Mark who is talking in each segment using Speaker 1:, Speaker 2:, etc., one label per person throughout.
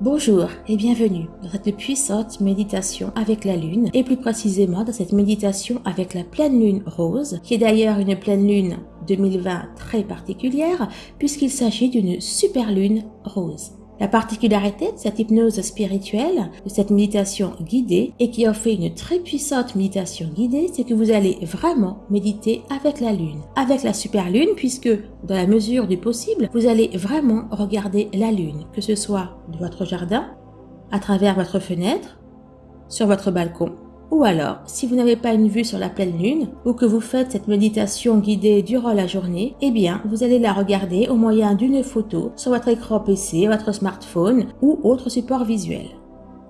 Speaker 1: Bonjour et bienvenue dans cette puissante méditation avec la lune et plus précisément dans cette méditation avec la pleine lune rose qui est d'ailleurs une pleine lune 2020 très particulière puisqu'il s'agit d'une super lune rose. La particularité de cette hypnose spirituelle, de cette méditation guidée et qui en une très puissante méditation guidée, c'est que vous allez vraiment méditer avec la lune, avec la super lune puisque dans la mesure du possible, vous allez vraiment regarder la lune, que ce soit de votre jardin, à travers votre fenêtre, sur votre balcon ou alors, si vous n'avez pas une vue sur la pleine lune ou que vous faites cette méditation guidée durant la journée, eh bien, vous allez la regarder au moyen d'une photo sur votre écran PC, votre smartphone ou autre support visuel.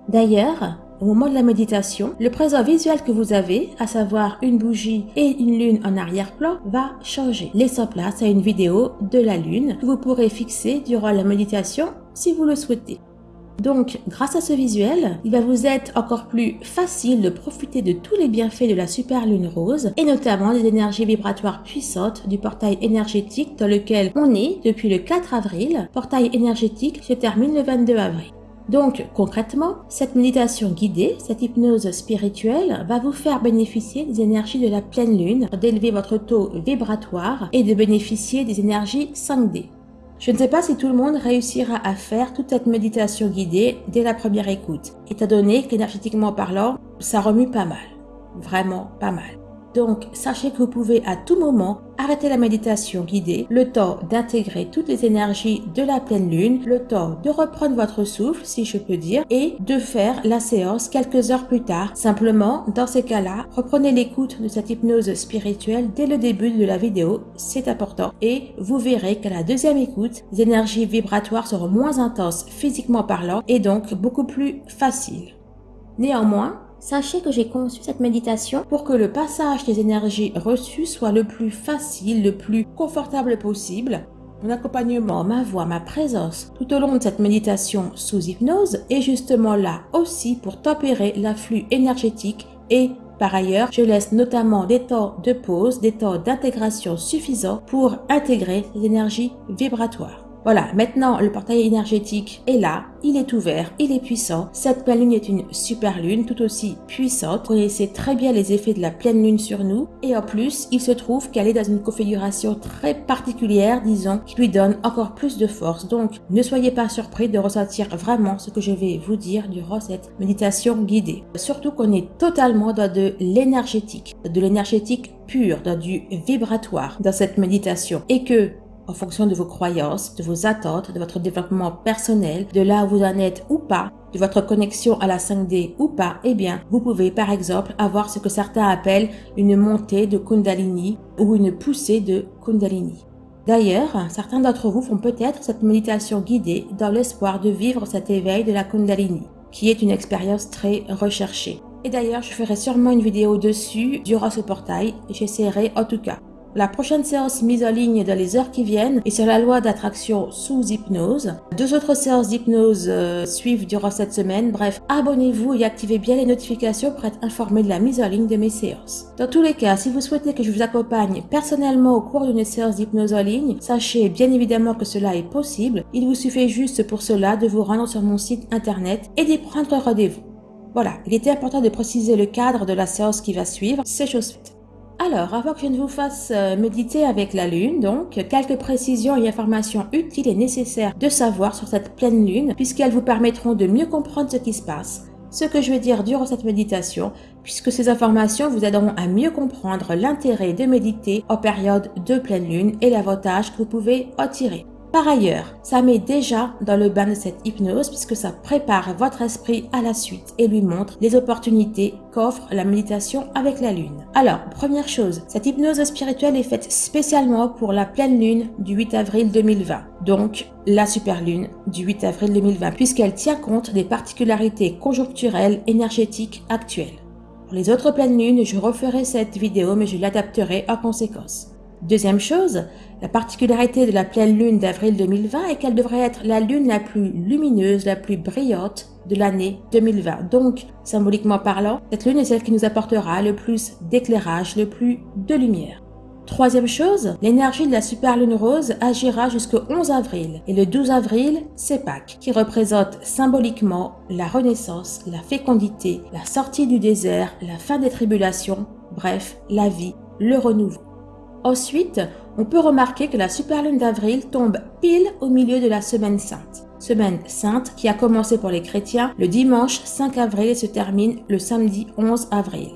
Speaker 1: D'ailleurs, au moment de la méditation, le présent visuel que vous avez, à savoir une bougie et une lune en arrière-plan, va changer, laissant place à une vidéo de la lune que vous pourrez fixer durant la méditation si vous le souhaitez. Donc, grâce à ce visuel, il va vous être encore plus facile de profiter de tous les bienfaits de la super lune rose et notamment des énergies vibratoires puissantes du portail énergétique dans lequel on est depuis le 4 avril. Portail énergétique se termine le 22 avril. Donc, concrètement, cette méditation guidée, cette hypnose spirituelle va vous faire bénéficier des énergies de la pleine lune, d'élever votre taux vibratoire et de bénéficier des énergies 5D. Je ne sais pas si tout le monde réussira à faire toute cette méditation guidée dès la première écoute, étant donné qu'énergétiquement parlant, ça remue pas mal. Vraiment pas mal. Donc, sachez que vous pouvez à tout moment arrêter la méditation guidée, le temps d'intégrer toutes les énergies de la pleine lune, le temps de reprendre votre souffle, si je peux dire, et de faire la séance quelques heures plus tard. Simplement, dans ces cas-là, reprenez l'écoute de cette hypnose spirituelle dès le début de la vidéo, c'est important, et vous verrez qu'à la deuxième écoute, les énergies vibratoires seront moins intenses physiquement parlant et donc beaucoup plus faciles. Néanmoins, Sachez que j'ai conçu cette méditation pour que le passage des énergies reçues soit le plus facile, le plus confortable possible. Mon accompagnement, ma voix, ma présence tout au long de cette méditation sous hypnose est justement là aussi pour tempérer l'afflux énergétique et par ailleurs, je laisse notamment des temps de pause, des temps d'intégration suffisants pour intégrer les énergies vibratoires. Voilà, maintenant le portail énergétique est là, il est ouvert, il est puissant. Cette pleine lune est une super lune, tout aussi puissante. Vous connaissez très bien les effets de la pleine lune sur nous. Et en plus, il se trouve qu'elle est dans une configuration très particulière, disons, qui lui donne encore plus de force. Donc, ne soyez pas surpris de ressentir vraiment ce que je vais vous dire durant cette méditation guidée. Surtout qu'on est totalement dans de l'énergétique, de l'énergétique pure, dans du vibratoire dans cette méditation. Et que en fonction de vos croyances, de vos attentes, de votre développement personnel, de là où vous en êtes ou pas, de votre connexion à la 5D ou pas, eh bien, vous pouvez par exemple avoir ce que certains appellent une montée de Kundalini ou une poussée de Kundalini. D'ailleurs, certains d'entre vous font peut-être cette méditation guidée dans l'espoir de vivre cet éveil de la Kundalini, qui est une expérience très recherchée. Et d'ailleurs, je ferai sûrement une vidéo dessus durant ce portail, j'essaierai en tout cas. La prochaine séance mise en ligne dans les heures qui viennent est sur la loi d'attraction sous hypnose. Deux autres séances d'hypnose euh, suivent durant cette semaine. Bref, abonnez-vous et activez bien les notifications pour être informé de la mise en ligne de mes séances. Dans tous les cas, si vous souhaitez que je vous accompagne personnellement au cours d'une séance d'hypnose en ligne, sachez bien évidemment que cela est possible. Il vous suffit juste pour cela de vous rendre sur mon site internet et d'y prendre rendez-vous. Voilà, il était important de préciser le cadre de la séance qui va suivre, c'est chose faite. Alors, avant que je ne vous fasse euh, méditer avec la Lune, donc, quelques précisions et informations utiles et nécessaires de savoir sur cette pleine Lune, puisqu'elles vous permettront de mieux comprendre ce qui se passe, ce que je vais dire durant cette méditation, puisque ces informations vous aideront à mieux comprendre l'intérêt de méditer en période de pleine Lune et l'avantage que vous pouvez en tirer. Par ailleurs, ça met déjà dans le bain de cette hypnose puisque ça prépare votre esprit à la suite et lui montre les opportunités qu'offre la méditation avec la lune. Alors, première chose, cette hypnose spirituelle est faite spécialement pour la pleine lune du 8 avril 2020, donc la super lune du 8 avril 2020 puisqu'elle tient compte des particularités conjoncturelles énergétiques actuelles. Pour les autres pleines lunes, je referai cette vidéo mais je l'adapterai en conséquence. Deuxième chose, la particularité de la pleine lune d'avril 2020 est qu'elle devrait être la lune la plus lumineuse, la plus brillante de l'année 2020. Donc, symboliquement parlant, cette lune est celle qui nous apportera le plus d'éclairage, le plus de lumière. Troisième chose, l'énergie de la superlune rose agira jusqu'au 11 avril. Et le 12 avril, c'est Pâques, qui représente symboliquement la renaissance, la fécondité, la sortie du désert, la fin des tribulations, bref, la vie, le renouveau. Ensuite, on peut remarquer que la superlune d'avril tombe pile au milieu de la semaine sainte. Semaine sainte qui a commencé pour les chrétiens le dimanche 5 avril et se termine le samedi 11 avril.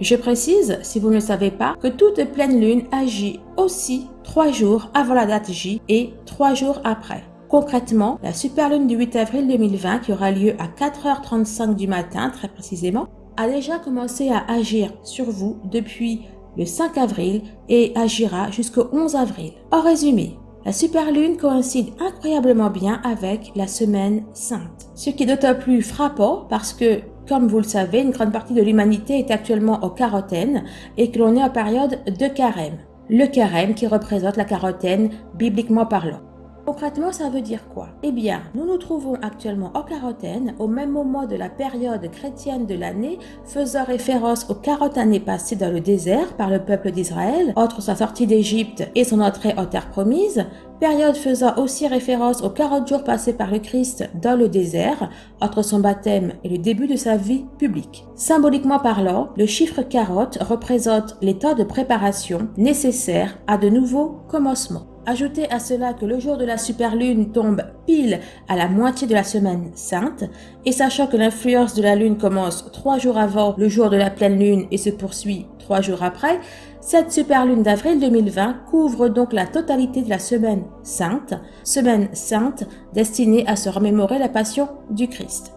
Speaker 1: Je précise, si vous ne le savez pas, que toute pleine lune agit aussi trois jours avant la date J et trois jours après. Concrètement, la superlune du 8 avril 2020, qui aura lieu à 4h35 du matin très précisément, a déjà commencé à agir sur vous depuis le 5 avril et agira jusqu'au 11 avril. En résumé, la superlune coïncide incroyablement bien avec la semaine sainte, ce qui est d'autant plus frappant parce que comme vous le savez, une grande partie de l'humanité est actuellement au carotène et que l'on est en période de carême. Le carême qui représente la carotène bibliquement parlant. Concrètement, ça veut dire quoi? Eh bien, nous nous trouvons actuellement en quarantaine au même moment de la période chrétienne de l'année, faisant référence aux 40 années passées dans le désert par le peuple d'Israël, entre sa sortie d'Égypte et son entrée en terre promise, période faisant aussi référence aux 40 jours passés par le Christ dans le désert, entre son baptême et le début de sa vie publique. Symboliquement parlant, le chiffre 40 représente les temps de préparation nécessaires à de nouveaux commencements. Ajoutez à cela que le jour de la superlune tombe pile à la moitié de la semaine sainte, et sachant que l'influence de la lune commence trois jours avant le jour de la pleine lune et se poursuit trois jours après, cette superlune d'avril 2020 couvre donc la totalité de la semaine sainte, semaine sainte destinée à se remémorer la passion du Christ.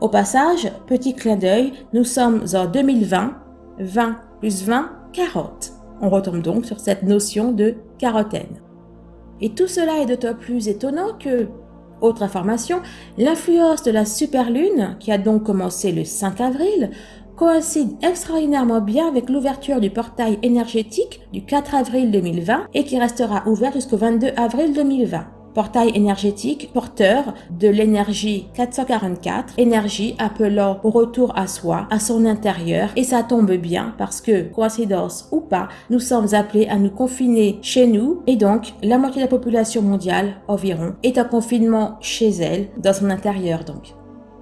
Speaker 1: Au passage, petit clin d'œil, nous sommes en 2020, 20 plus 20, 40. On retombe donc sur cette notion de carotène. Et tout cela est d'autant plus étonnant que, autre information, l'influence de la superlune, qui a donc commencé le 5 avril, coïncide extraordinairement bien avec l'ouverture du portail énergétique du 4 avril 2020 et qui restera ouvert jusqu'au 22 avril 2020 portail énergétique porteur de l'énergie 444, énergie appelant au retour à soi, à son intérieur, et ça tombe bien parce que, coïncidence ou pas, nous sommes appelés à nous confiner chez nous, et donc la moitié de la population mondiale environ est en confinement chez elle, dans son intérieur donc.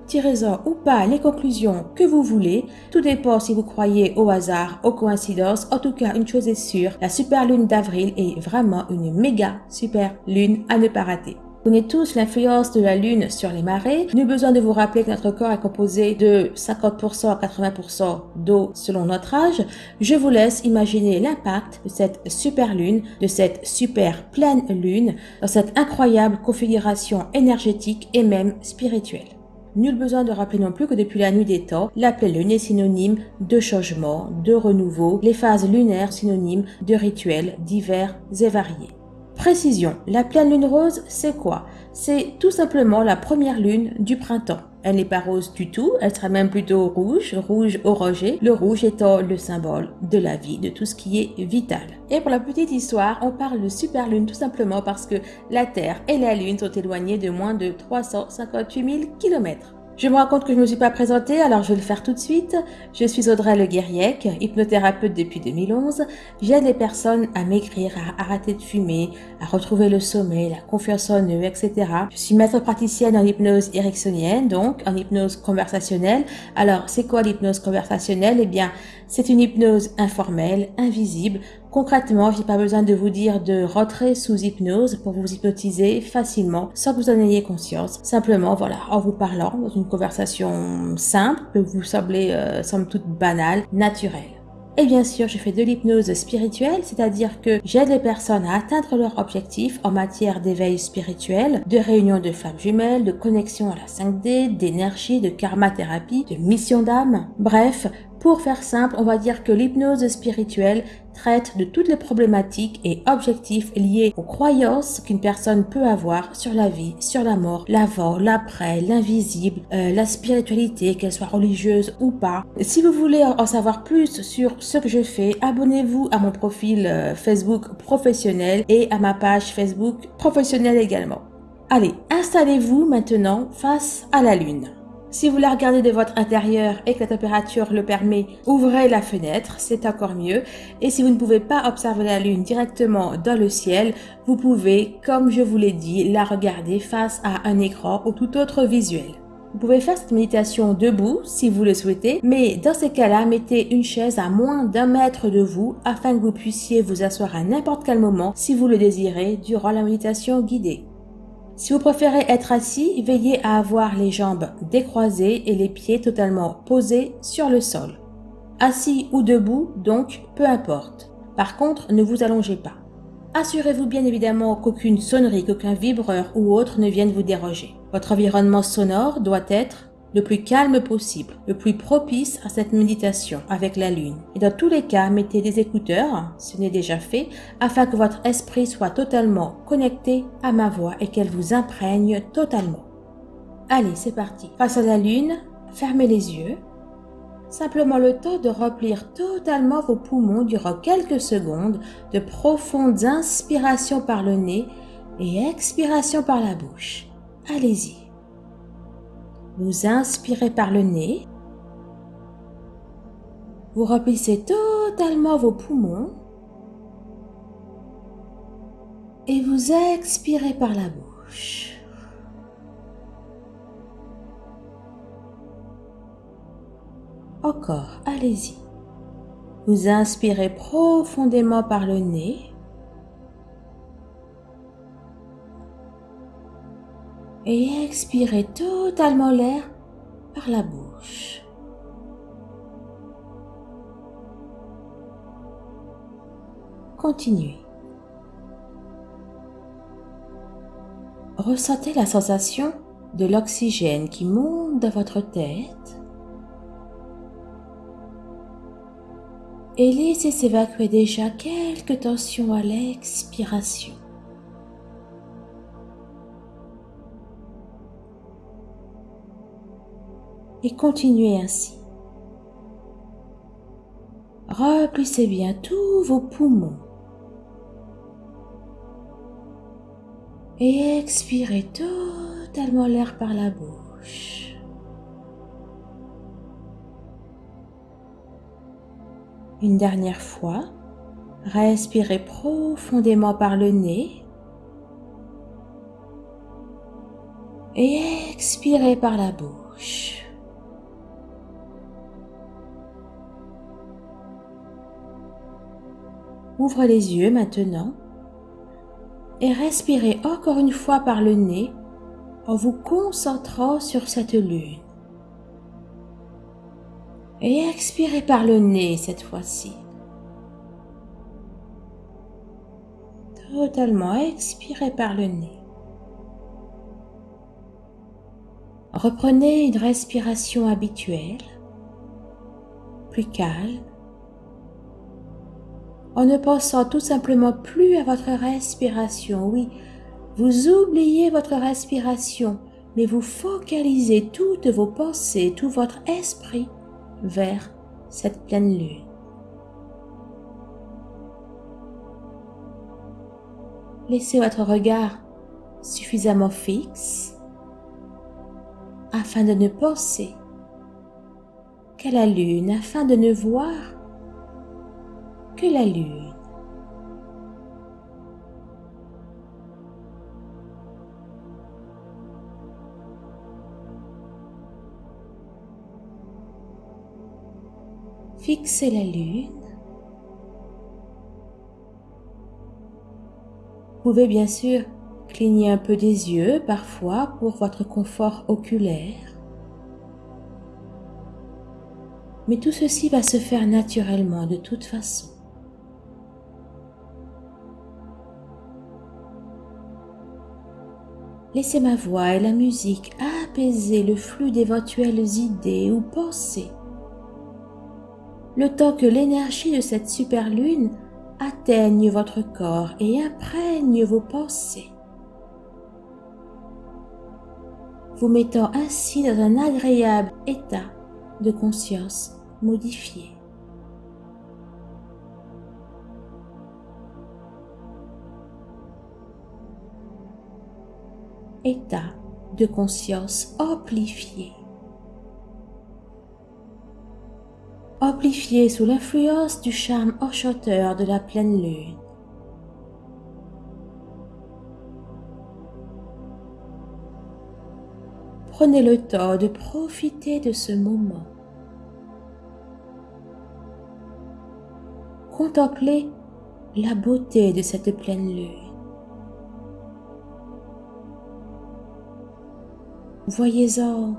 Speaker 1: Tirez-en ou pas les conclusions que vous voulez, tout dépend si vous croyez au hasard, aux coïncidences, en tout cas une chose est sûre, la super lune d'avril est vraiment une méga super lune à ne pas rater. Vous connaissez tous l'influence de la Lune sur les marées. Nul besoin de vous rappeler que notre corps est composé de 50% à 80% d'eau selon notre âge. Je vous laisse imaginer l'impact de cette super Lune, de cette super pleine Lune, dans cette incroyable configuration énergétique et même spirituelle. Nul besoin de rappeler non plus que depuis la nuit des temps, la pleine lune est synonyme de changement, de renouveau, les phases lunaires synonymes de rituels divers et variés. Précision, la pleine lune rose, c'est quoi? C'est tout simplement la première lune du printemps. Elle n'est pas rose du tout, elle sera même plutôt rouge, rouge orangé, le rouge étant le symbole de la vie, de tout ce qui est vital. Et pour la petite histoire, on parle de super lune tout simplement parce que la Terre et la Lune sont éloignées de moins de 358 000 km. Je me rends compte que je ne me suis pas présentée, alors je vais le faire tout de suite. Je suis Audrey Le Guériec, hypnothérapeute depuis 2011. J'aide les personnes à maigrir, à arrêter de fumer, à retrouver le sommeil, la confiance en eux, etc. Je suis maître praticienne en hypnose érectionienne, donc en hypnose conversationnelle. Alors, c'est quoi l'hypnose conversationnelle? Eh bien, c'est une hypnose informelle, invisible, Concrètement, j'ai pas besoin de vous dire de rentrer sous hypnose pour vous hypnotiser facilement sans que vous en ayez conscience. Simplement, voilà, en vous parlant dans une conversation simple, que vous semblez, euh, somme toute banale, naturelle. Et bien sûr, je fais de l'hypnose spirituelle, c'est-à-dire que j'aide les personnes à atteindre leur objectif en matière d'éveil spirituel, de réunion de femmes jumelles, de connexion à la 5D, d'énergie, de karma thérapie, de mission d'âme. Bref, pour faire simple, on va dire que l'hypnose spirituelle traite de toutes les problématiques et objectifs liés aux croyances qu'une personne peut avoir sur la vie, sur la mort, l'avant, l'après, l'invisible, euh, la spiritualité, qu'elle soit religieuse ou pas. Si vous voulez en savoir plus sur ce que je fais, abonnez-vous à mon profil euh, Facebook professionnel et à ma page Facebook professionnelle également. Allez, installez-vous maintenant face à la Lune. Si vous la regardez de votre intérieur et que la température le permet, ouvrez la fenêtre, c'est encore mieux. Et si vous ne pouvez pas observer la Lune directement dans le ciel, vous pouvez, comme je vous l'ai dit, la regarder face à un écran ou tout autre visuel. Vous pouvez faire cette méditation debout si vous le souhaitez, mais dans ces cas-là, mettez une chaise à moins d'un mètre de vous afin que vous puissiez vous asseoir à n'importe quel moment si vous le désirez durant la méditation guidée. Si vous préférez être assis, veillez à avoir les jambes décroisées et les pieds totalement posés sur le sol. Assis ou debout, donc, peu importe. Par contre, ne vous allongez pas. Assurez-vous bien évidemment qu'aucune sonnerie, qu'aucun vibreur ou autre ne vienne vous déroger. Votre environnement sonore doit être le plus calme possible, le plus propice à cette méditation avec la lune. Et dans tous les cas, mettez des écouteurs, ce n'est déjà fait, afin que votre esprit soit totalement connecté à ma voix et qu'elle vous imprègne totalement. Allez, c'est parti. Face à la lune, fermez les yeux. Simplement le temps de remplir totalement vos poumons durant quelques secondes de profondes inspirations par le nez et expirations par la bouche. Allez-y. Vous inspirez par le nez. Vous remplissez totalement vos poumons. Et vous expirez par la bouche. Encore, allez-y. Vous inspirez profondément par le nez. Et expirez totalement l'air par la bouche. Continuez. Ressentez la sensation de l'oxygène qui monte dans votre tête et laissez s'évacuer déjà quelques tensions à l'expiration. Et continuez ainsi. Remplissez bien tous vos poumons et expirez totalement l'air par la bouche. Une dernière fois, respirez profondément par le nez et expirez par la bouche. Ouvre les yeux maintenant et respirez encore une fois par le nez en vous concentrant sur cette lune. Et expirez par le nez cette fois-ci. Totalement expirez par le nez. Reprenez une respiration habituelle, plus calme, en ne pensant tout simplement plus à votre respiration. Oui, vous oubliez votre respiration, mais vous focalisez toutes vos pensées, tout votre esprit vers cette pleine lune. Laissez votre regard suffisamment fixe afin de ne penser qu'à la lune, afin de ne voir que la lune. Fixez la lune. Vous pouvez bien sûr cligner un peu des yeux parfois pour votre confort oculaire. Mais tout ceci va se faire naturellement de toute façon. Laissez ma voix et la musique apaiser le flux d'éventuelles idées ou pensées. Le temps que l'énergie de cette super lune atteigne votre corps et imprègne vos pensées. Vous mettant ainsi dans un agréable état de conscience modifié. état de conscience amplifié. Amplifié sous l'influence du charme enchanteur de la pleine lune. Prenez le temps de profiter de ce moment. Contemplez la beauté de cette pleine lune. Voyez-en,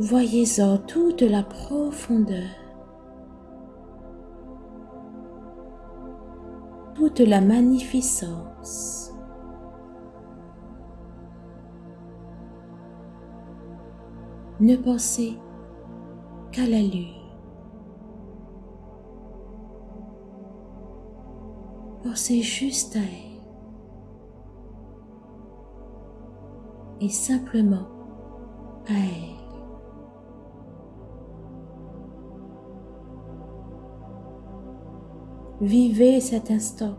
Speaker 1: voyez-en toute la profondeur, toute la magnificence. Ne pensez qu'à la lune. Pensez juste à elle. Et simplement à elle. Vivez cet instant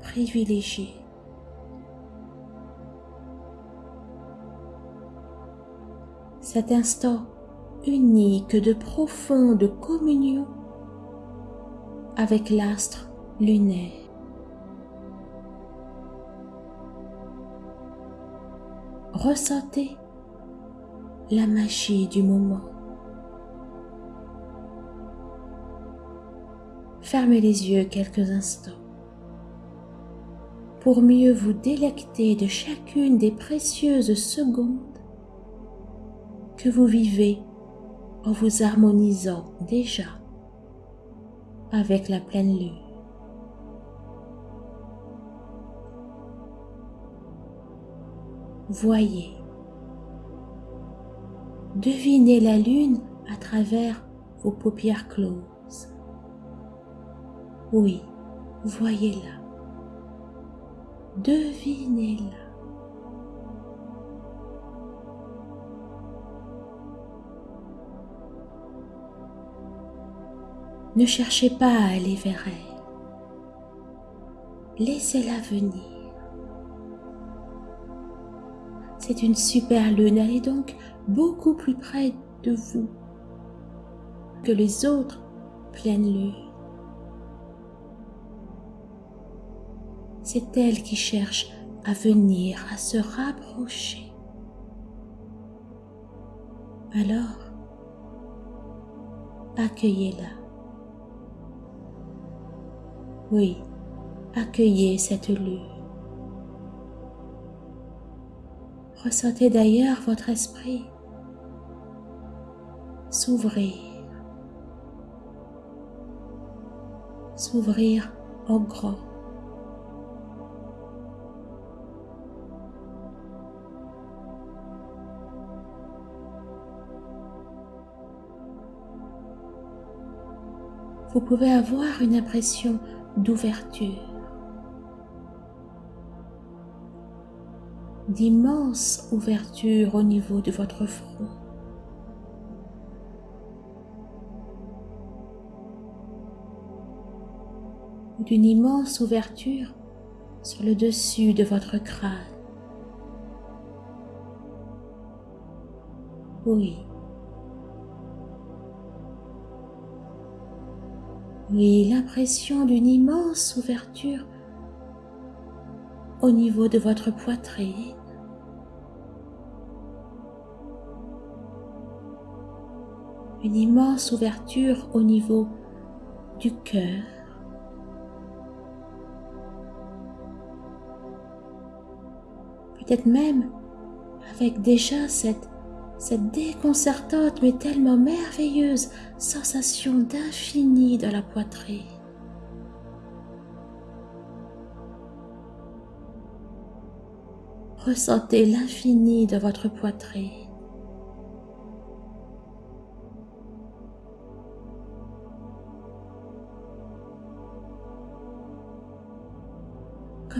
Speaker 1: privilégié. Cet instant unique de profonde communion avec l'astre lunaire. Ressentez la magie du moment. Fermez les yeux quelques instants pour mieux vous délecter de chacune des précieuses secondes que vous vivez en vous harmonisant déjà avec la pleine lune. Voyez, devinez la lune à travers vos paupières closes. Oui, voyez-la. Devinez-la. Ne cherchez pas à aller vers elle. Laissez-la venir. C'est une super lune, elle est donc beaucoup plus près de vous que les autres pleines lunes. C'est elle qui cherche à venir, à se rapprocher. Alors, accueillez-la. Oui, accueillez cette lune. Ressentez d'ailleurs votre esprit s'ouvrir, s'ouvrir en grand. Vous pouvez avoir une impression d'ouverture, d'immenses ouvertures au niveau de votre front. d'une immense ouverture sur le dessus de votre crâne. Oui. Oui, l'impression d'une immense ouverture au niveau de votre poitrine. Une immense ouverture au niveau du cœur. Peut-être même avec déjà cette, cette déconcertante mais tellement merveilleuse sensation d'infini dans la poitrine. Ressentez l'infini de votre poitrine.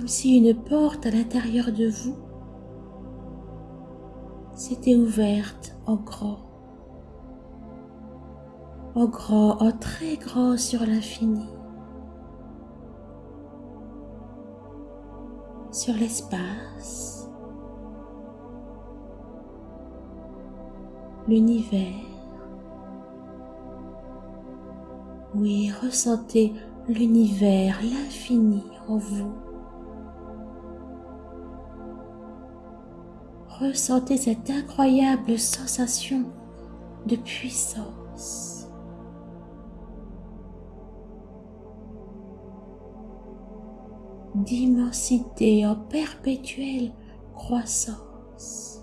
Speaker 1: Comme si une porte à l'intérieur de vous s'était ouverte en grand, en grand, en très grand sur l'infini, sur l'espace, l'univers, Oui, ressentez l'univers, l'infini en vous. Ressentez cette incroyable sensation de puissance. d'immensité en perpétuelle croissance.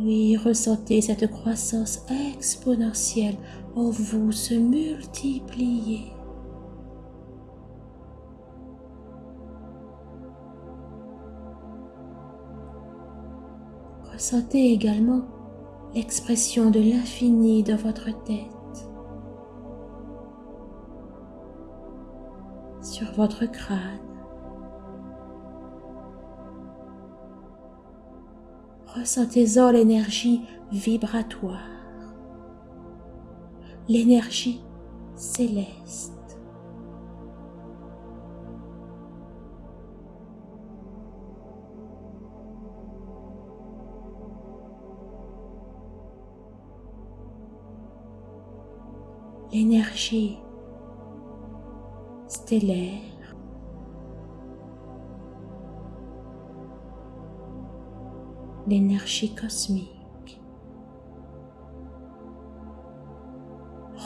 Speaker 1: Oui, ressentez cette croissance exponentielle en vous se multiplier. Ressentez également l'expression de l'infini dans votre tête, sur votre crâne. Ressentez-en l'énergie vibratoire, l'énergie céleste. L'énergie stellaire, l'énergie cosmique.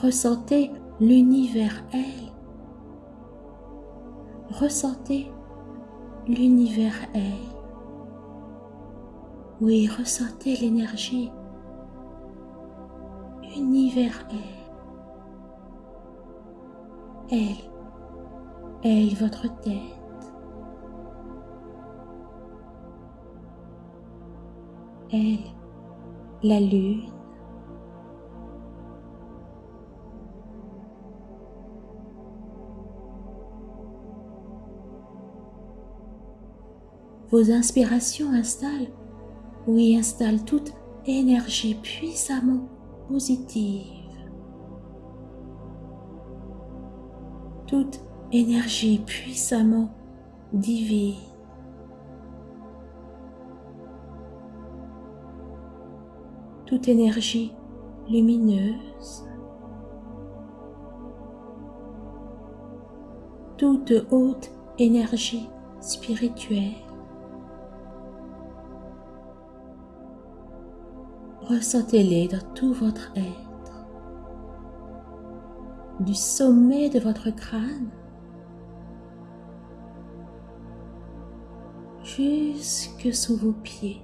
Speaker 1: Ressentez l'univers elle. Ressentez l'univers elle. Oui, ressentez l'énergie univers elle. Elle, votre tête, elle la lune, vos inspirations installent, oui, installent toute énergie puissamment positive. Toute énergie puissamment divine. Toute énergie lumineuse. Toute haute énergie spirituelle. Ressentez-les dans tout votre être du sommet de votre crâne jusque sous vos pieds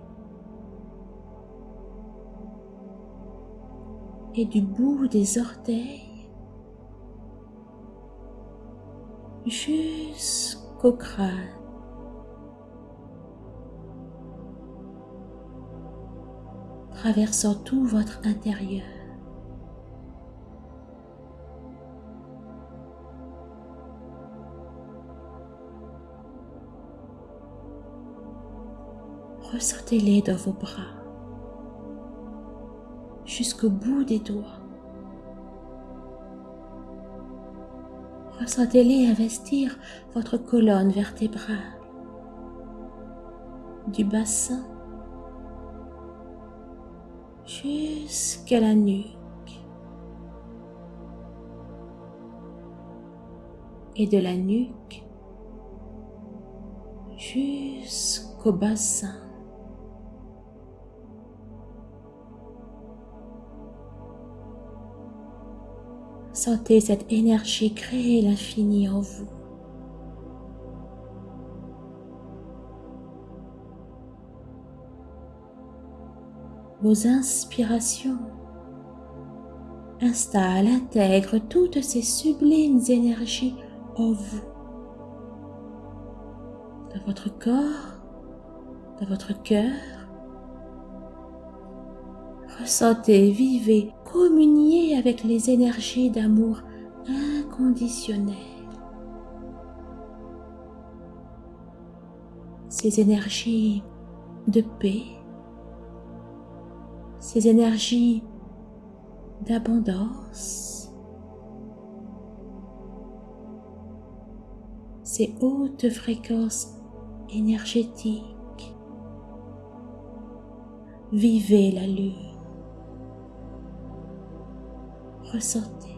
Speaker 1: et du bout des orteils jusqu'au crâne. traversant tout votre intérieur. Ressentez-les dans vos bras, jusqu'au bout des doigts. Ressentez-les investir votre colonne vertébrale, du bassin jusqu'à la nuque. Et de la nuque jusqu'au bassin. Sentez cette énergie créer l'infini en vous. Vos inspirations installent, intègrent toutes ces sublimes énergies en vous, dans votre corps, dans votre cœur. Ressentez, vivez, communiez avec les énergies d'amour inconditionnel. Ces énergies de paix, ces énergies d'abondance, ces hautes fréquences énergétiques. Vivez la lune. Ressentez.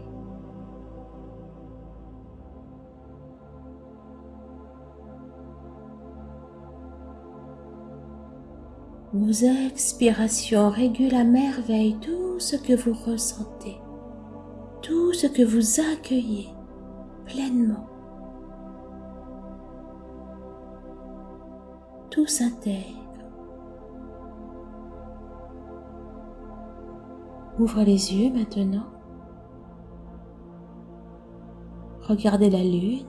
Speaker 1: Vos expirations régulent à merveille tout ce que vous ressentez, tout ce que vous accueillez pleinement. Tout s'intègre. Ouvre les yeux maintenant. Regardez la lune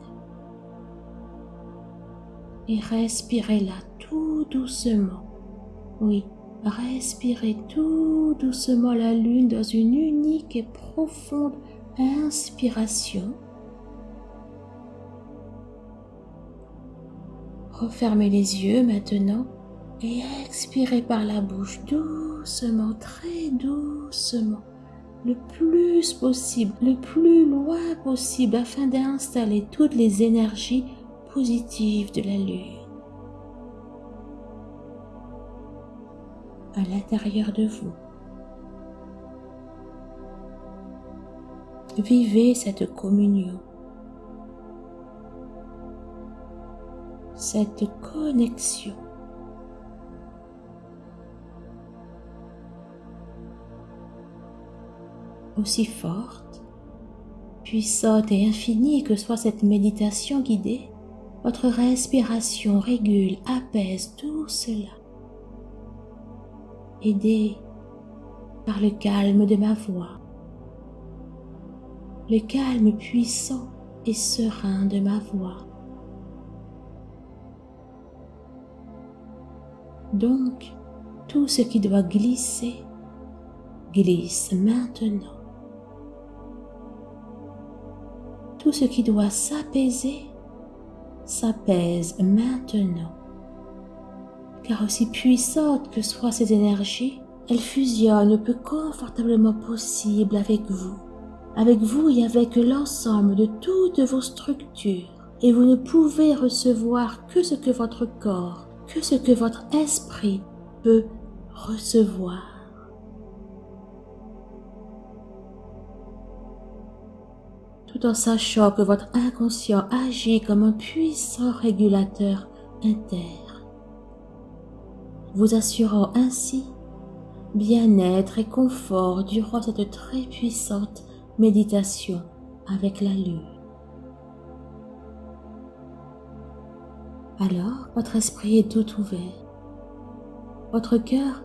Speaker 1: et respirez-la tout doucement. Oui, respirez tout doucement la lune dans une unique et profonde inspiration. Refermez les yeux maintenant et expirez par la bouche doucement, très doucement, le plus possible, le plus loin possible afin d'installer toutes les énergies positives de la lune. à l'intérieur de vous. Vivez cette communion, cette connexion. Aussi forte, puissante et infinie que soit cette méditation guidée, votre respiration régule, apaise tout cela aidé par le calme de ma voix, le calme puissant et serein de ma voix. Donc, tout ce qui doit glisser, glisse maintenant. Tout ce qui doit s'apaiser, s'apaise maintenant. Car aussi puissantes que soient ces énergies, elles fusionnent le plus confortablement possible avec vous, avec vous et avec l'ensemble de toutes vos structures, et vous ne pouvez recevoir que ce que votre corps, que ce que votre esprit peut recevoir. Tout en sachant que votre inconscient agit comme un puissant régulateur interne vous assurant ainsi bien-être et confort durant cette très puissante méditation avec la lune. Alors, votre esprit est tout ouvert, votre cœur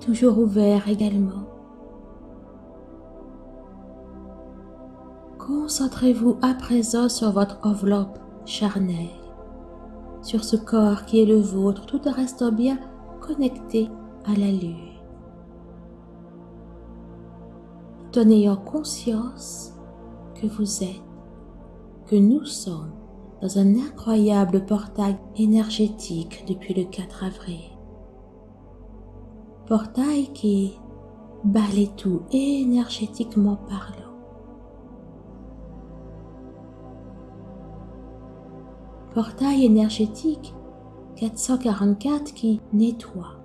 Speaker 1: toujours ouvert également. Concentrez-vous à présent sur votre enveloppe charnelle sur ce corps qui est le vôtre tout en restant bien connecté à la lune. Tout en ayant conscience que vous êtes, que nous sommes dans un incroyable portail énergétique depuis le 4 avril. Portail qui balaye tout énergétiquement parlant. Portail énergétique 444 qui nettoie,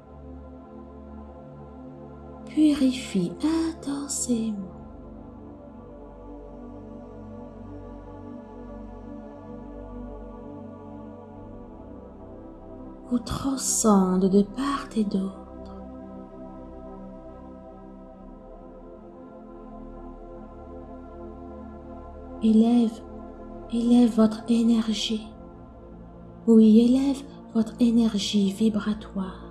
Speaker 1: purifie intensément. vous transcende de part et d'autre. Élève, élève votre énergie oui, élève votre énergie vibratoire.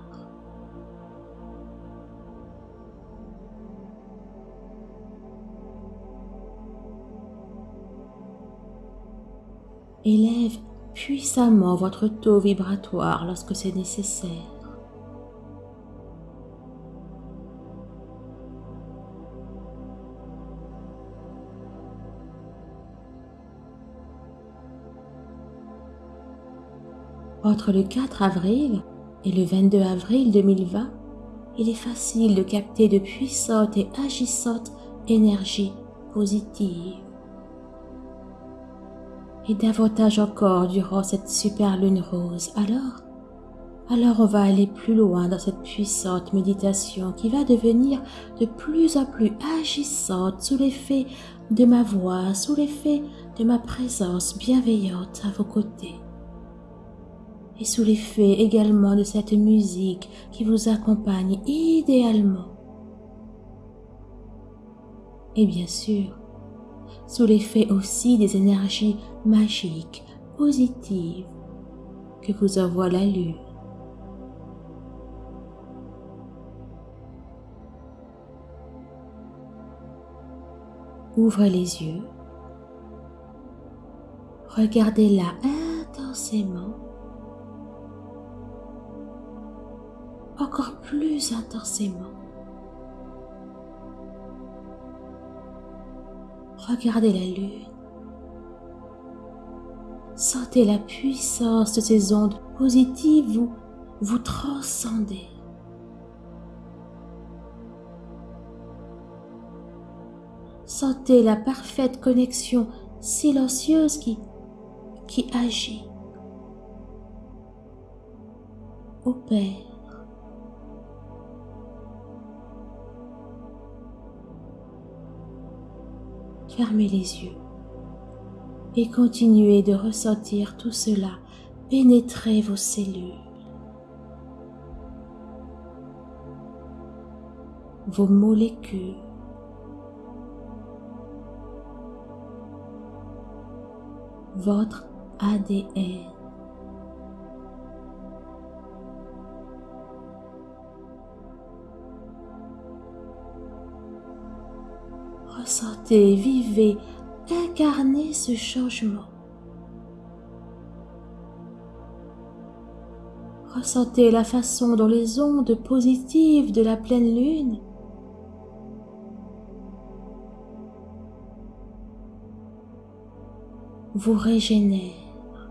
Speaker 1: Élève puissamment votre taux vibratoire lorsque c'est nécessaire. Entre le 4 avril et le 22 avril 2020, il est facile de capter de puissantes et agissantes énergies positives. Et davantage encore durant cette super lune rose. Alors, Alors on va aller plus loin dans cette puissante méditation qui va devenir de plus en plus agissante sous l'effet de ma voix, sous l'effet de ma présence bienveillante à vos côtés. Et sous l'effet également de cette musique qui vous accompagne idéalement. Et bien sûr, sous l'effet aussi des énergies magiques, positives que vous envoie la lune. Ouvrez les yeux. Regardez-la intensément. Encore plus intensément. Regardez la lune. Sentez la puissance de ces ondes positives vous, vous transcender. Sentez la parfaite connexion silencieuse qui, qui agit, opère. Fermez les yeux et continuez de ressentir tout cela pénétrer vos cellules, vos molécules, votre ADN. Vivez, incarnez ce changement. Ressentez la façon dont les ondes positives de la pleine lune vous régénère,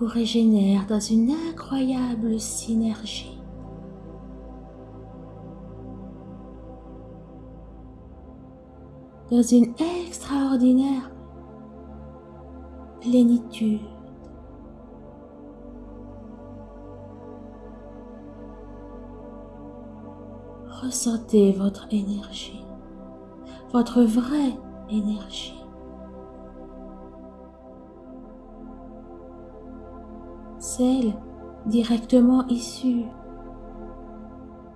Speaker 1: vous régénère dans une incroyable synergie. Dans une extraordinaire plénitude. Ressentez votre énergie, votre vraie énergie. celle directement issue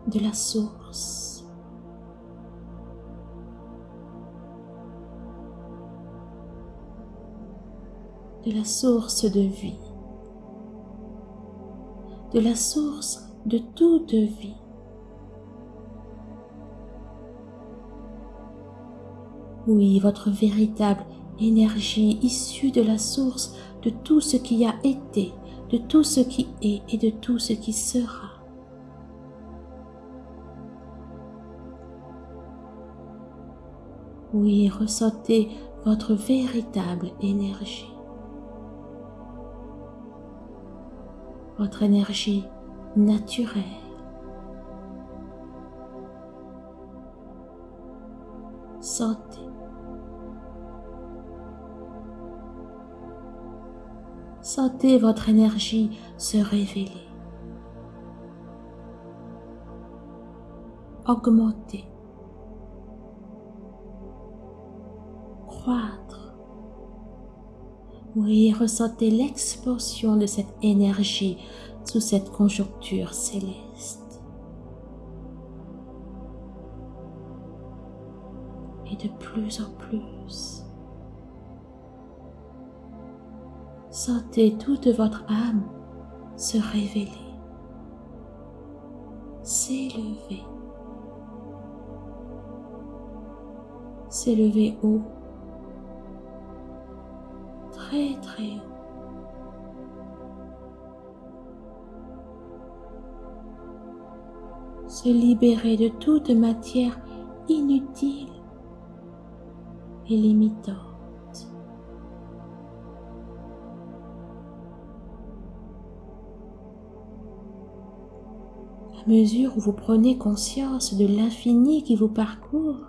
Speaker 1: de la source. De la source de vie, de la source de toute vie. Oui, votre véritable énergie issue de la source de tout ce qui a été, de tout ce qui est et de tout ce qui sera. Oui, ressentez votre véritable énergie. Votre énergie naturelle. Sentez Sentez votre énergie se révéler, augmenter, Oui, ressentez l'expansion de cette énergie sous cette conjoncture céleste. Et de plus en plus. Sentez toute votre âme se révéler, s'élever, s'élever haut, Se libérer de toute matière inutile et limitante. mesure où vous prenez conscience de l'infini qui vous parcourt,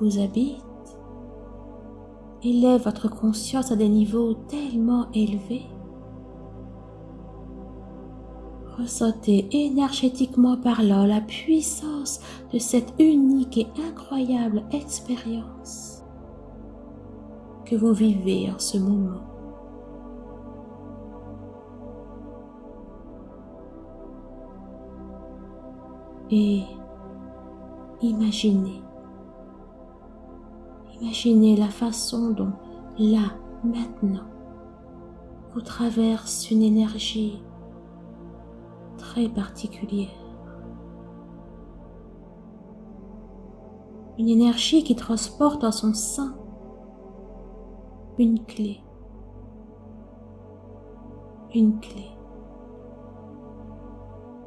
Speaker 1: vous habite, élève votre conscience à des niveaux tellement élevés. Ressentez énergétiquement parlant la puissance de cette unique et incroyable expérience que vous vivez en ce moment. Et imaginez imaginez la façon dont là, maintenant, vous traverse une énergie très particulière. Une énergie qui transporte en son sein une clé. Une clé.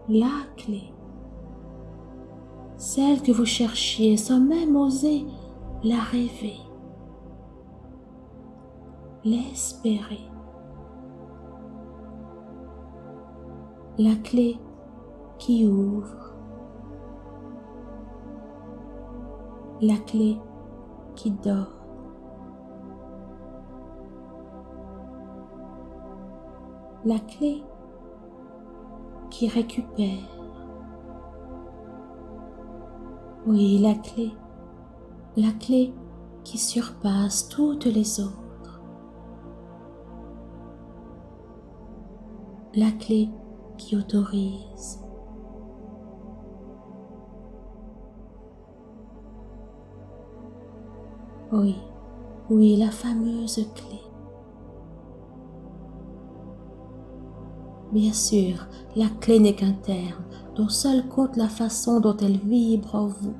Speaker 1: La clé. Celle que vous cherchiez sans même oser la rêver. L'espérer. La clé qui ouvre. La clé qui dort. La clé qui récupère. Oui, la clé. La clé qui surpasse toutes les autres. La clé qui autorise. Oui, oui, la fameuse clé. Bien sûr, la clé n'est qu'un terme dont seul compte la façon dont elle vibre en vous.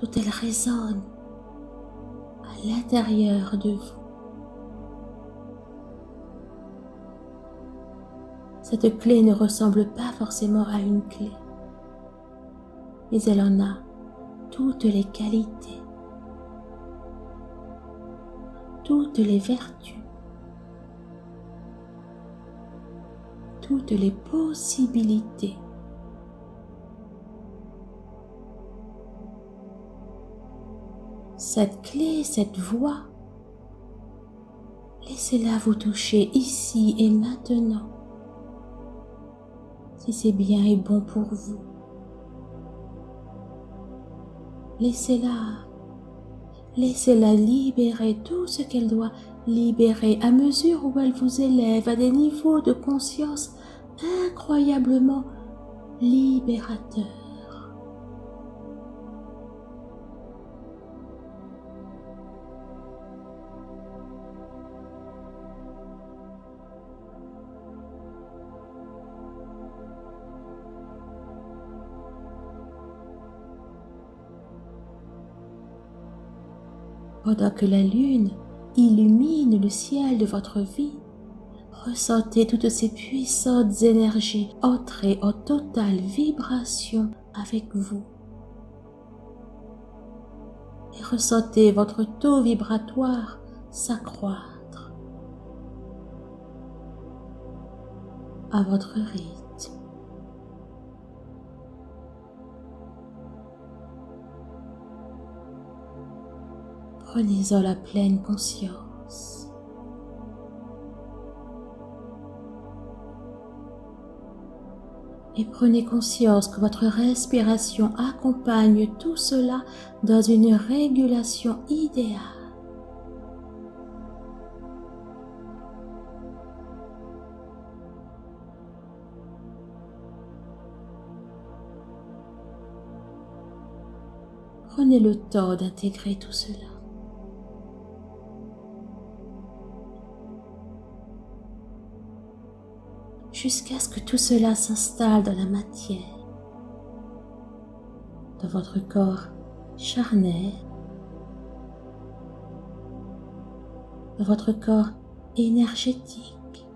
Speaker 1: Dont elle résonne à l'intérieur de vous. Cette clé ne ressemble pas forcément à une clé, mais elle en a toutes les qualités, toutes les vertus, toutes les possibilités. Cette clé, cette voix, laissez-la vous toucher ici et maintenant si c'est bien et bon pour vous. Laissez-la, laissez-la libérer tout ce qu'elle doit libérer à mesure où elle vous élève à des niveaux de conscience incroyablement libérateurs. Pendant que la lune illumine le ciel de votre vie, ressentez toutes ces puissantes énergies entrer en totale vibration avec vous. Et ressentez votre taux vibratoire s'accroître à votre rythme. Prenez-en la pleine conscience. Et prenez conscience que votre respiration accompagne tout cela dans une régulation idéale. Prenez le temps d'intégrer tout cela. Jusqu'à ce que tout cela s'installe dans la matière, dans votre corps charnel, dans votre corps énergétique,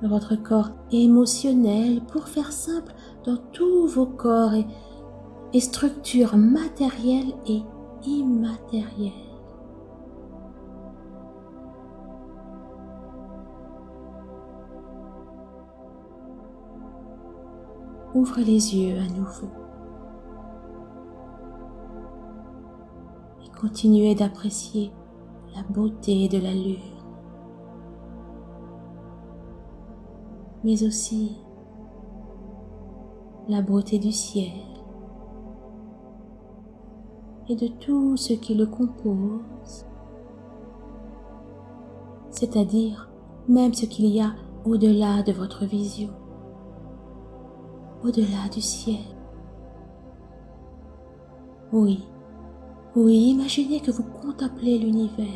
Speaker 1: dans votre corps émotionnel, pour faire simple, dans tous vos corps et, structures matérielles et immatérielles. Ouvre les yeux à nouveau. Et continuez d'apprécier la beauté de la lune, mais aussi la beauté du ciel. Et de tout ce qui le compose, c'est-à-dire même ce qu'il y a au-delà de votre vision, au-delà du ciel. Oui, oui, imaginez que vous contemplez l'univers.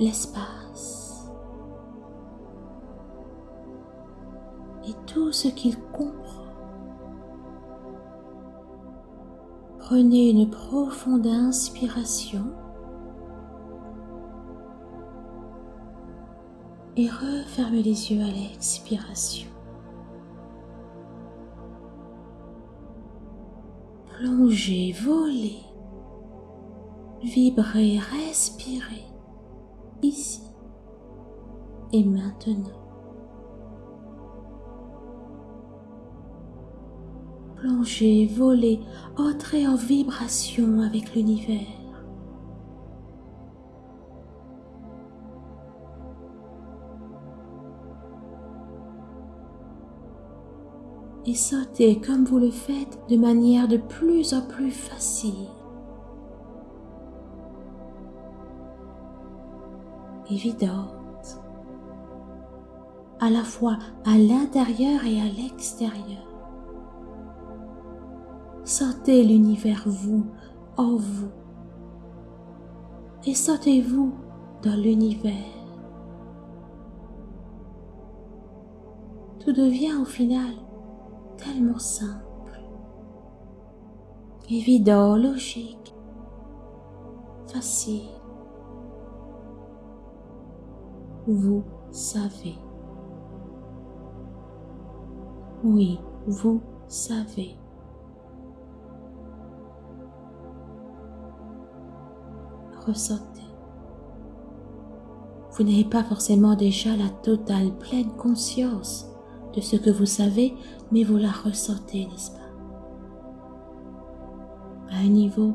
Speaker 1: L'espace. Et tout ce qu'il comprend. Prenez une profonde inspiration et refermez les yeux à l'expiration. Plongez, volez, vibrez, respirez, ici et maintenant. Plongez, volez, entrez en vibration avec l'univers. Et sautez comme vous le faites de manière de plus en plus facile. Évidente, à la fois à l'intérieur et à l'extérieur. Sentez l'univers vous, en vous, et sentez-vous dans l'univers. Tout devient au final tellement simple, évident, logique, facile. Vous savez. Oui, vous savez. Ressentez. Vous n'avez pas forcément déjà la totale pleine conscience de ce que vous savez, mais vous la ressentez, n'est-ce pas? À un niveau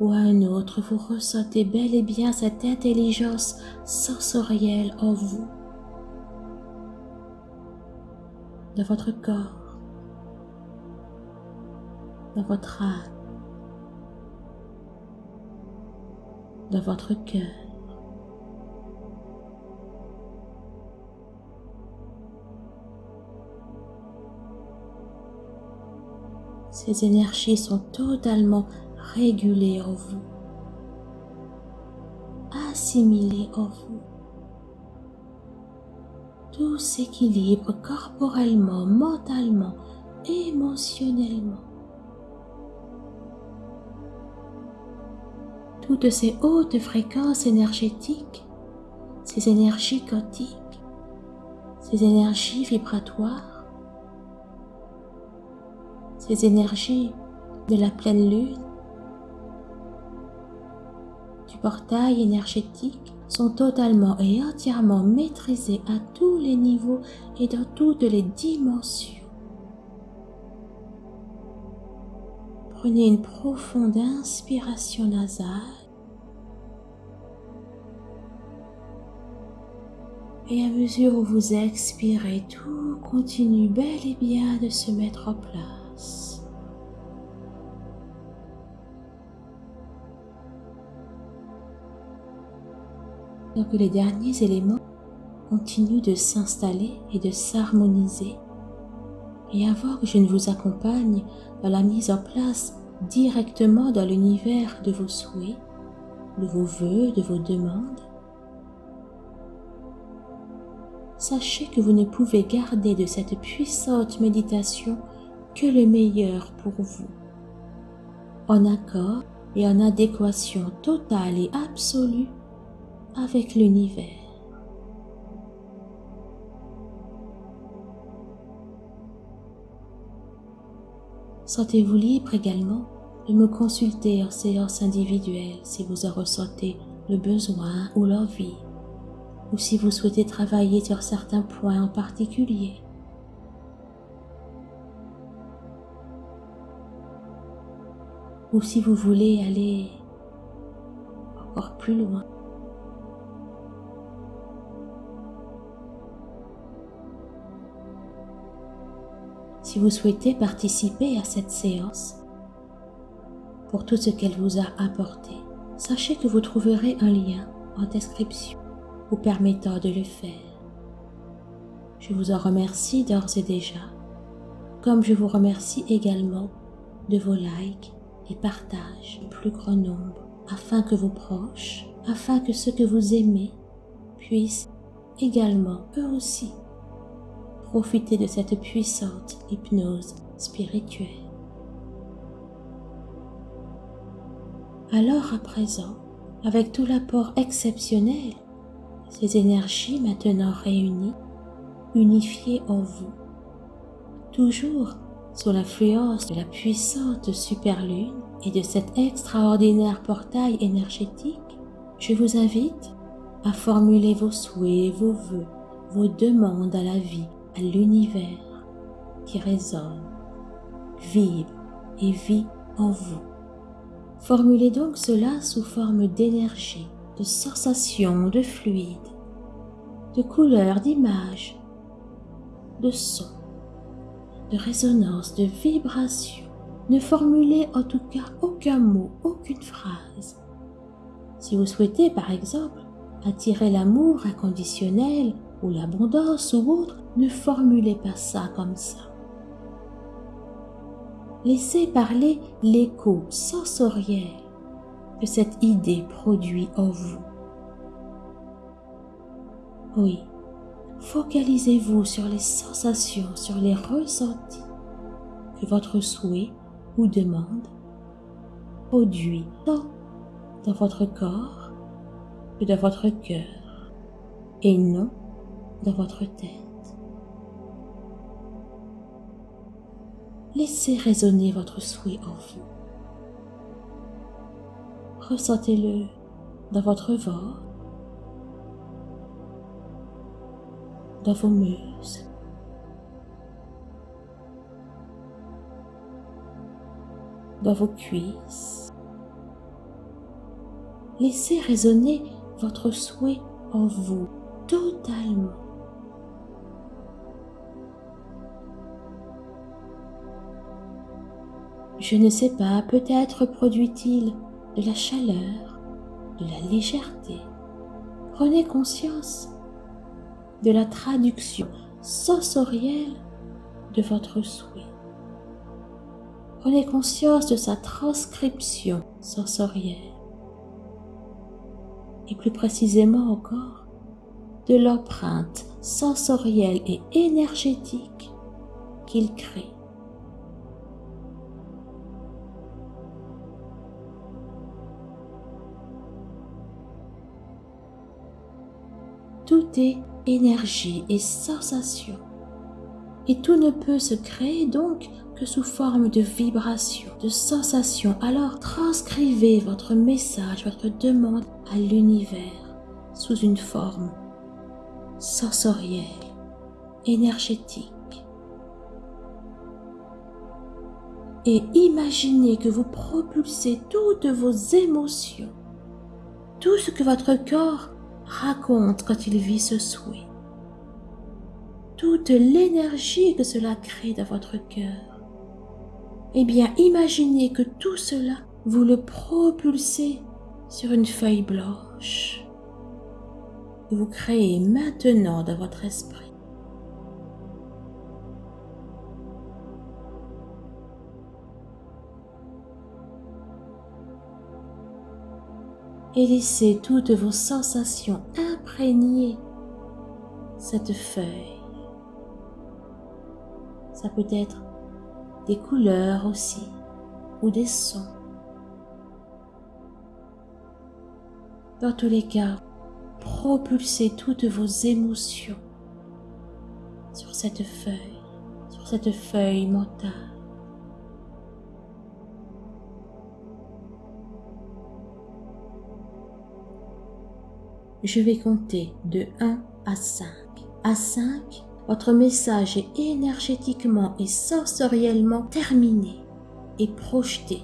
Speaker 1: ou à un autre, vous ressentez bel et bien cette intelligence sensorielle en vous, dans votre corps, dans votre âme, dans votre cœur. Ces énergies sont totalement régulées en vous, assimilées en vous. Tout s'équilibre corporellement, mentalement, émotionnellement. Toutes ces hautes fréquences énergétiques, ces énergies quantiques, ces énergies vibratoires ces énergies de la pleine lune, du portail énergétique sont totalement et entièrement maîtrisées à tous les niveaux et dans toutes les dimensions. Prenez une profonde inspiration nasale Et à mesure où vous expirez, tout continue bel et bien de se mettre en place. Que les derniers éléments continuent de s'installer et de s'harmoniser, et avant que je ne vous accompagne dans la mise en place directement dans l'univers de vos souhaits, de vos voeux, de vos demandes, sachez que vous ne pouvez garder de cette puissante méditation que le meilleur pour vous, en accord et en adéquation totale et absolue avec l'univers. Sentez-vous libre également de me consulter en séance individuelle si vous en ressentez le besoin ou l'envie, ou si vous souhaitez travailler sur certains points en particulier. Ou si vous voulez aller encore plus loin. Si vous souhaitez participer à cette séance, pour tout ce qu'elle vous a apporté, sachez que vous trouverez un lien en description vous permettant de le faire. Je vous en remercie d'ores et déjà, comme je vous remercie également de vos likes au plus grand nombre, afin que vos proches, afin que ceux que vous aimez puissent également, eux aussi, profiter de cette puissante hypnose spirituelle. Alors à présent, avec tout l'apport exceptionnel, ces énergies maintenant réunies, unifiées en vous, toujours sous l'influence de la puissante superlune et de cet extraordinaire portail énergétique, je vous invite à formuler vos souhaits, vos vœux, vos demandes à la vie, à l'univers qui résonne, vibre et vit en vous. Formulez donc cela sous forme d'énergie, de sensations, de fluide, de couleurs, d'images, de sons, de résonance, de vibrations. Ne formulez en tout cas aucun mot, aucune phrase. Si vous souhaitez, par exemple, attirer l'amour inconditionnel ou l'abondance ou autre, ne formulez pas ça comme ça. Laissez parler l'écho sensoriel que cette idée produit en vous. Oui, focalisez-vous sur les sensations, sur les ressentis que votre souhait ou demande produit tant dans votre corps que dans votre cœur et non dans votre tête. Laissez résonner votre souhait en vous. Ressentez-le dans votre ventre, dans vos muscles, dans vos cuisses. Laissez résonner votre souhait en vous totalement. Je ne sais pas, peut-être produit-il de la chaleur, de la légèreté. Prenez conscience de la traduction sensorielle de votre souhait. Prenez conscience de sa transcription sensorielle. Et plus précisément encore, de l'empreinte sensorielle et énergétique qu'il crée. Tout est énergie et sensation. Et tout ne peut se créer donc que sous forme de vibration, de sensation. Alors transcrivez votre message, votre demande à l'univers sous une forme sensorielle, énergétique. Et imaginez que vous propulsez toutes vos émotions, tout ce que votre corps raconte quand il vit ce souhait. Toute l'énergie que cela crée dans votre cœur. Eh bien, imaginez que tout cela, vous le propulsez sur une feuille blanche. Vous créez maintenant dans votre esprit. Et laissez toutes vos sensations imprégner cette feuille. Ça peut être des couleurs aussi ou des sons. Dans tous les cas, propulsez toutes vos émotions sur cette feuille, sur cette feuille mentale. Je vais compter de 1 à 5. À 5, votre message est énergétiquement et sensoriellement terminé et projeté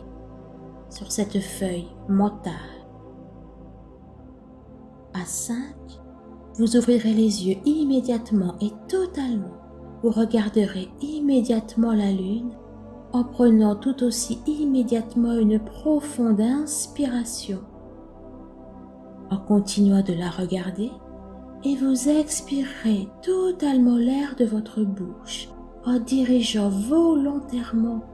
Speaker 1: sur cette feuille mentale. À 5, vous ouvrirez les yeux immédiatement et totalement. Vous regarderez immédiatement la lune en prenant tout aussi immédiatement une profonde inspiration. En continuant de la regarder, et vous expirerez totalement l'air de votre bouche en dirigeant volontairement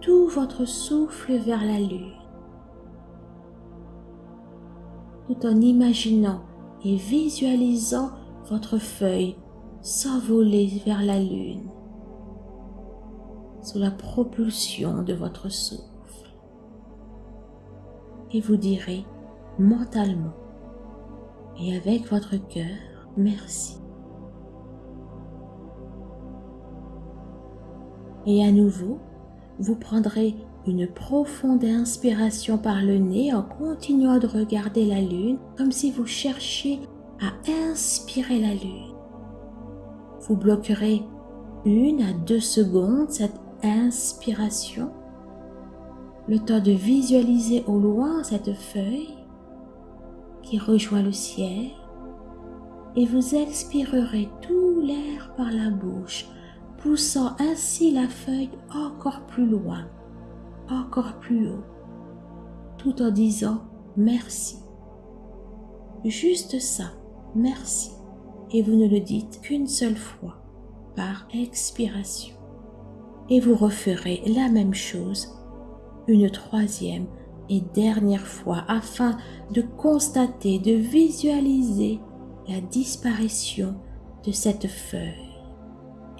Speaker 1: tout votre souffle vers la lune, tout en imaginant et visualisant votre feuille s'envoler vers la lune sous la propulsion de votre souffle. Et vous direz mentalement et avec votre cœur, merci. Et à nouveau, vous prendrez une profonde inspiration par le nez en continuant de regarder la lune comme si vous cherchiez à inspirer la lune. Vous bloquerez une à deux secondes cette inspiration, le temps de visualiser au loin cette feuille qui rejoint le ciel et vous expirerez tout l'air par la bouche, poussant ainsi la feuille encore plus loin, encore plus haut, tout en disant merci. Juste ça, merci. Et vous ne le dites qu'une seule fois, par expiration. Et vous referez la même chose une troisième et dernière fois afin de constater, de visualiser la disparition de cette feuille.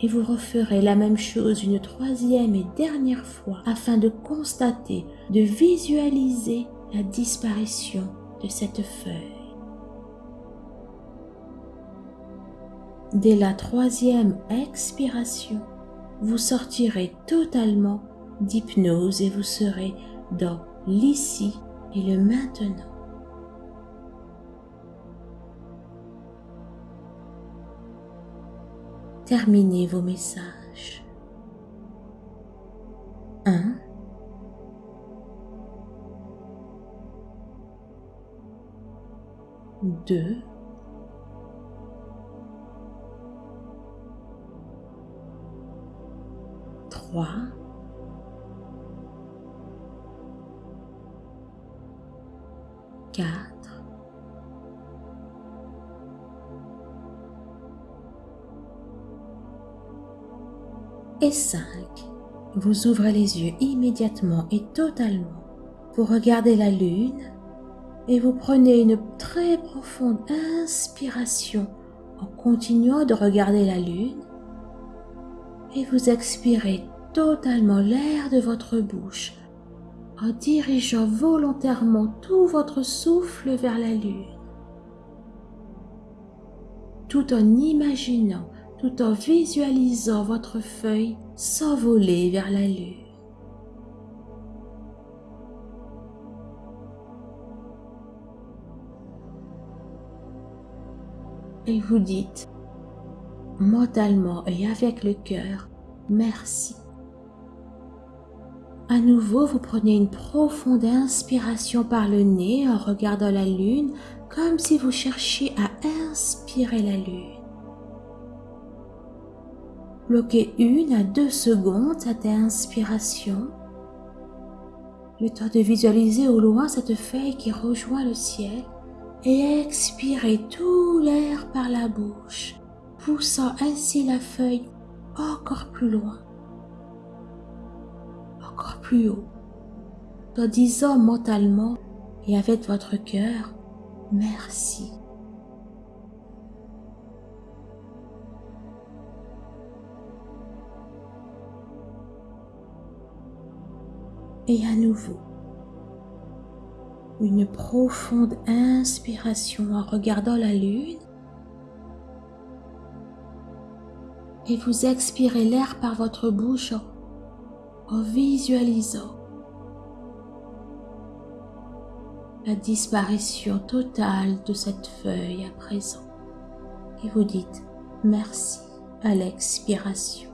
Speaker 1: Et vous referez la même chose une troisième et dernière fois afin de constater, de visualiser la disparition de cette feuille. Dès la troisième expiration, vous sortirez totalement d'hypnose et vous serez dans l'ici et le maintenant. Terminez vos messages. 1. Deux. Trois. Quatre. Et cinq. Vous ouvrez les yeux immédiatement et totalement. Vous regardez la lune et vous prenez une très profonde inspiration en continuant de regarder la lune et vous expirez totalement l'air de votre bouche en dirigeant volontairement tout votre souffle vers la lune, tout en imaginant, tout en visualisant votre feuille s'envoler vers la lune. Et vous dites mentalement et avec le cœur, merci. À nouveau, vous prenez une profonde inspiration par le nez en regardant la lune comme si vous cherchiez à inspirer la lune. Bloquez une à deux secondes cette inspiration. Le temps de visualiser au loin cette feuille qui rejoint le ciel et expirez tout l'air par la bouche, poussant ainsi la feuille encore plus loin encore plus haut, en disant mentalement et avec votre cœur, merci. Et à nouveau, une profonde inspiration en regardant la lune et vous expirez l'air par votre bouche en visualisant la disparition totale de cette feuille à présent. Et vous dites merci à l'expiration.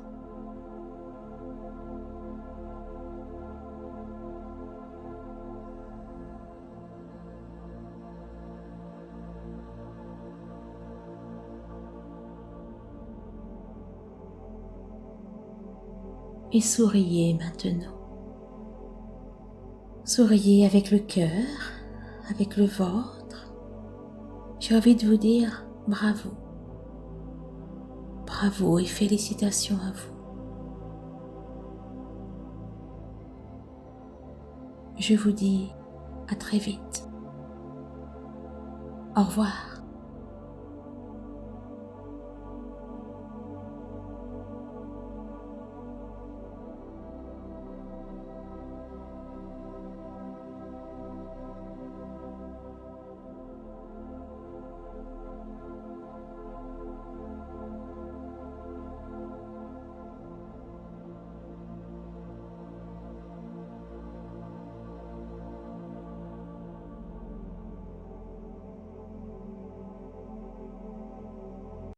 Speaker 1: Et souriez maintenant. Souriez avec le cœur, avec le ventre. J'ai envie de vous dire bravo. Bravo et félicitations à vous. Je vous dis à très vite. Au revoir.